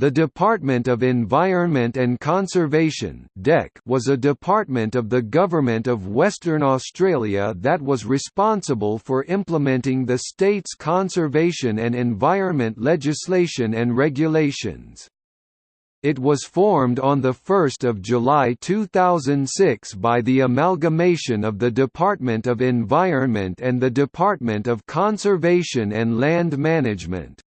The Department of Environment and Conservation was a department of the Government of Western Australia that was responsible for implementing the state's conservation and environment legislation and regulations. It was formed on 1 July 2006 by the amalgamation of the Department of Environment and the Department of Conservation and Land Management.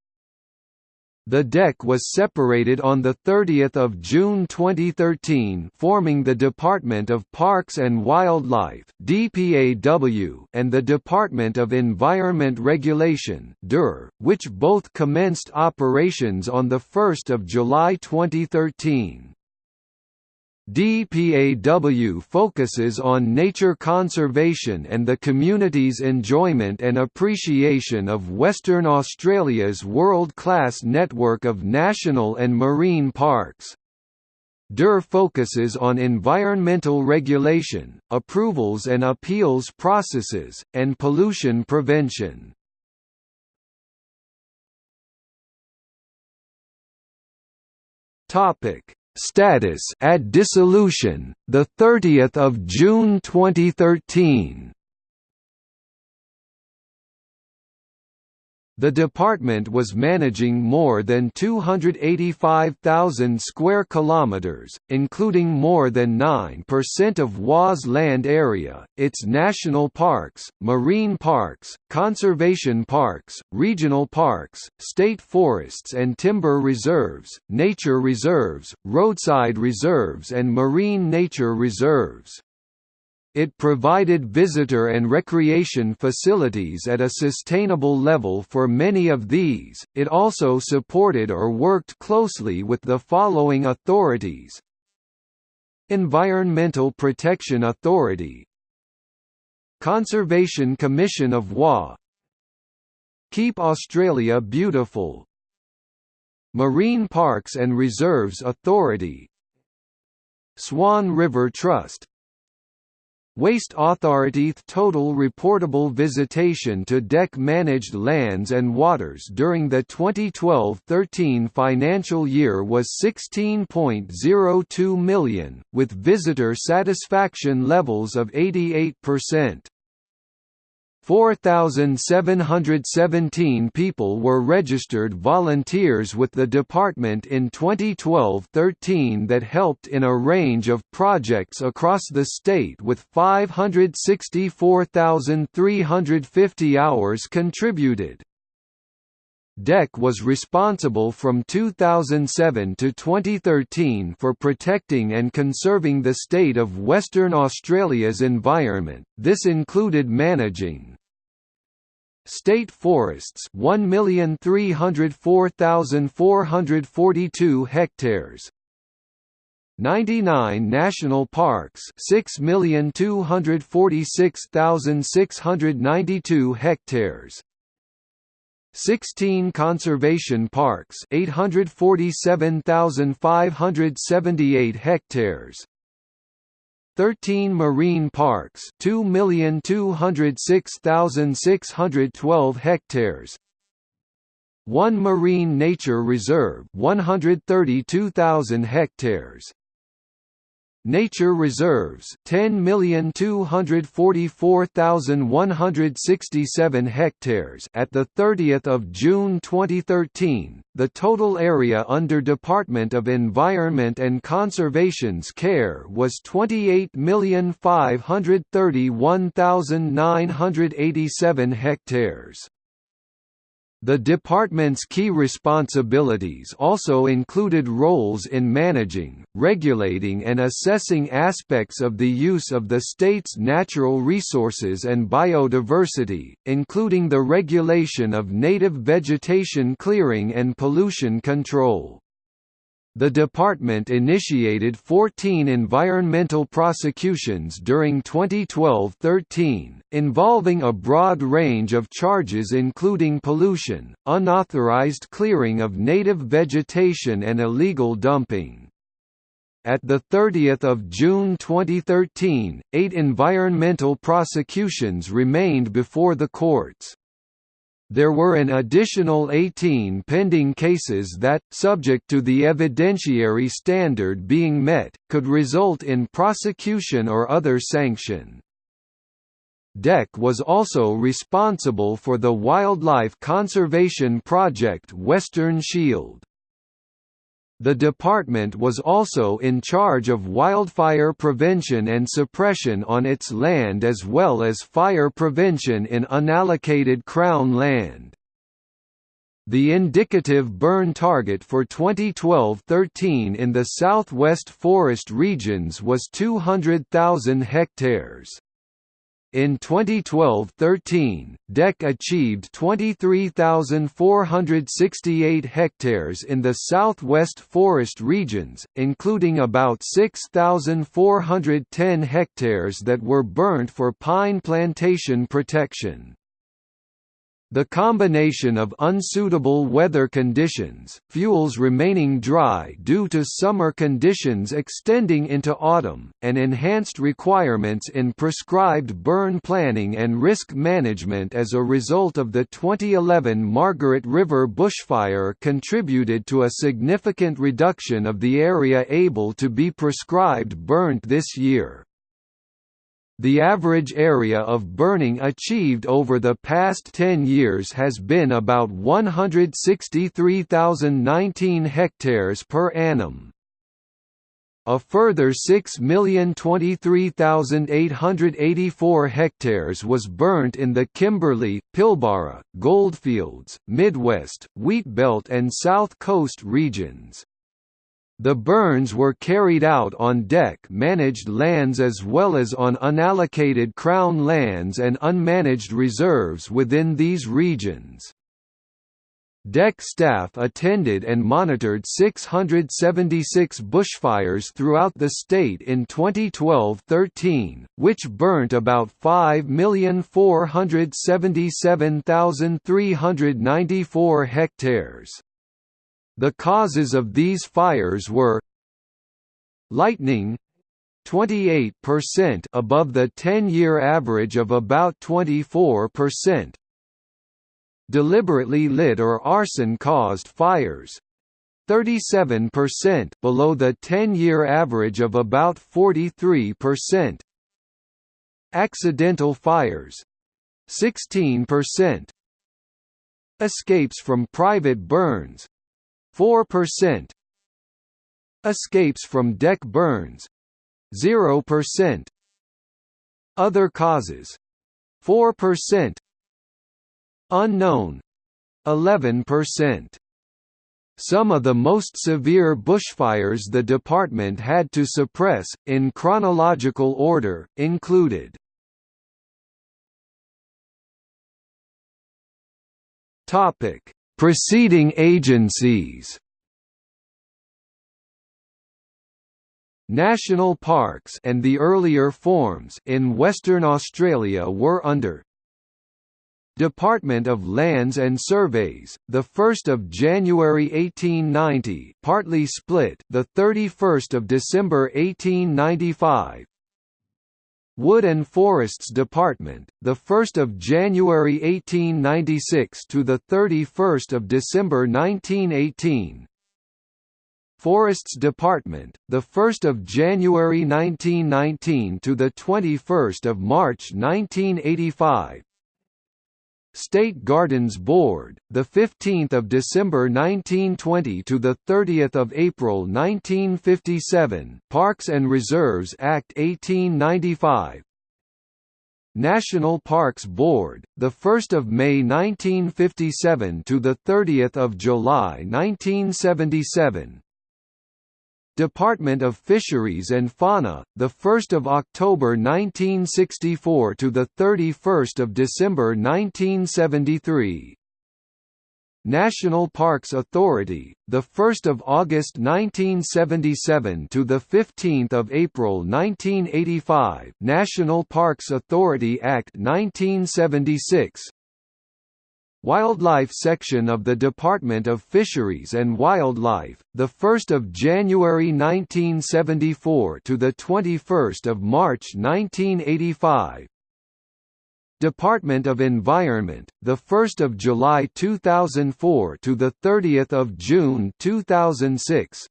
The DEC was separated on 30 June 2013 forming the Department of Parks and Wildlife DPAW and the Department of Environment Regulation DER, which both commenced operations on 1 July 2013. DPAW focuses on nature conservation and the community's enjoyment and appreciation of Western Australia's world-class network of national and marine parks. DER focuses on environmental regulation, approvals and appeals processes, and pollution prevention. Topic Status at dissolution, the 30th of June 2013. The department was managing more than 285,000 square kilometers, including more than 9% of WA's land area, its national parks, marine parks, conservation parks, regional parks, state forests and timber reserves, nature reserves, roadside reserves and marine nature reserves. It provided visitor and recreation facilities at a sustainable level for many of these. It also supported or worked closely with the following authorities: Environmental Protection Authority, Conservation Commission of WA, Keep Australia Beautiful, Marine Parks and Reserves Authority, Swan River Trust Waste Authority total reportable visitation to DEC managed lands and waters during the 2012-13 financial year was 16.02 million, with visitor satisfaction levels of 88%. 4,717 people were registered volunteers with the department in 2012–13 that helped in a range of projects across the state with 564,350 hours contributed. DEC was responsible from 2007 to 2013 for protecting and conserving the state of Western Australia's environment, this included managing State forests 1,304,442 hectares. 99 national parks 6,246,692 hectares. 16 conservation parks 847,578 hectares 13 marine parks 2,206,612 hectares. 1 marine nature reserve 132,000 hectares Nature reserves 10,244,167 hectares at the 30th of June 2013. The total area under Department of Environment and Conservation's care was 28,531,987 hectares. The department's key responsibilities also included roles in managing, regulating and assessing aspects of the use of the state's natural resources and biodiversity, including the regulation of native vegetation clearing and pollution control. The department initiated 14 environmental prosecutions during 2012–13, involving a broad range of charges including pollution, unauthorized clearing of native vegetation and illegal dumping. At 30 June 2013, eight environmental prosecutions remained before the courts. There were an additional 18 pending cases that, subject to the evidentiary standard being met, could result in prosecution or other sanction. DEC was also responsible for the wildlife conservation project Western Shield. The department was also in charge of wildfire prevention and suppression on its land as well as fire prevention in unallocated Crown land. The indicative burn target for 2012–13 in the southwest forest regions was 200,000 hectares. In 2012–13, DEC achieved 23,468 hectares in the southwest forest regions, including about 6,410 hectares that were burnt for pine plantation protection. The combination of unsuitable weather conditions, fuels remaining dry due to summer conditions extending into autumn, and enhanced requirements in prescribed burn planning and risk management as a result of the 2011 Margaret River bushfire contributed to a significant reduction of the area able to be prescribed burnt this year. The average area of burning achieved over the past 10 years has been about 163,019 hectares per annum. A further 6,023,884 hectares was burnt in the Kimberley, Pilbara, Goldfields, Midwest, Wheatbelt and South Coast regions. The burns were carried out on DEC managed lands as well as on unallocated Crown lands and unmanaged reserves within these regions. DEC staff attended and monitored 676 bushfires throughout the state in 2012–13, which burnt about 5,477,394 hectares. The causes of these fires were lightning 28% above the 10-year average of about 24%. Deliberately lit or arson-caused fires 37% below the 10-year average of about 43%. Accidental fires 16%. Escapes from private burns 4% Escapes from DEC burns 0% Other causes 4% Unknown 11% some of the most severe bushfires the department had to suppress, in chronological order, included Preceding agencies. National parks and the earlier forms in Western Australia were under Department of Lands and Surveys, the 1st of January 1890, partly split, the 31st of December 1895, Wood and Forests Department, the 1st of January 1896 to the 31st of December 1918. Forests Department, the 1st of January 1919 to the 21st of March 1985. State Gardens Board, the 15th of December 1920 to the 30th of April 1957. Parks and Reserves Act 1895. National Parks Board, the 1st of May 1957 to the 30th of July 1977. Department of Fisheries and Fauna, the 1st of October 1964 to the 31st of December 1973. National Parks Authority, the 1st of August 1977 to the 15th of April 1985. National Parks Authority Act 1976. Wildlife section of the Department of Fisheries and Wildlife, the 1st of January 1974 to the 21st of March 1985. Department of Environment, the 1st of July 2004 to the 30th of June 2006.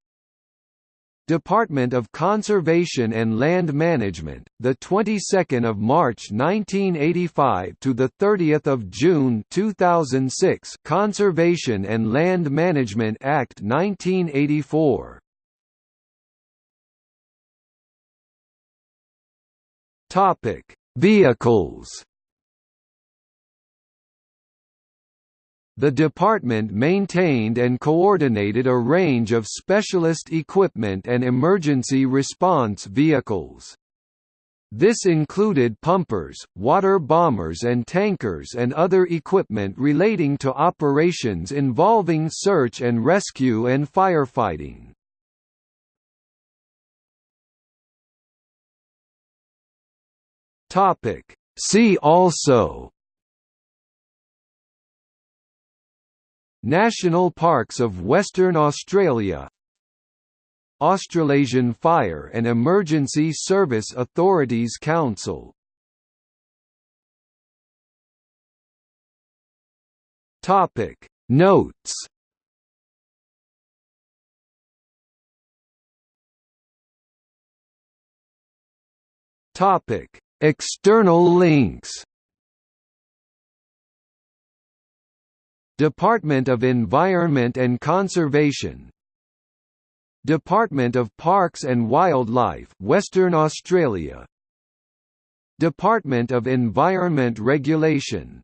Department of Conservation and Land Management, the 22nd of March 1985 to the 30th of June 2006. Conservation and Land Management Act 1984. Topic: Vehicles. The department maintained and coordinated a range of specialist equipment and emergency response vehicles. This included pumpers, water bombers and tankers and other equipment relating to operations involving search and rescue and firefighting. See also National Parks of Western Australia. Australasian Fire and Emergency Service Authorities Council. Topic. Notes. Topic. External links Department of Environment and Conservation Department of Parks and Wildlife Western Australia Department of Environment Regulation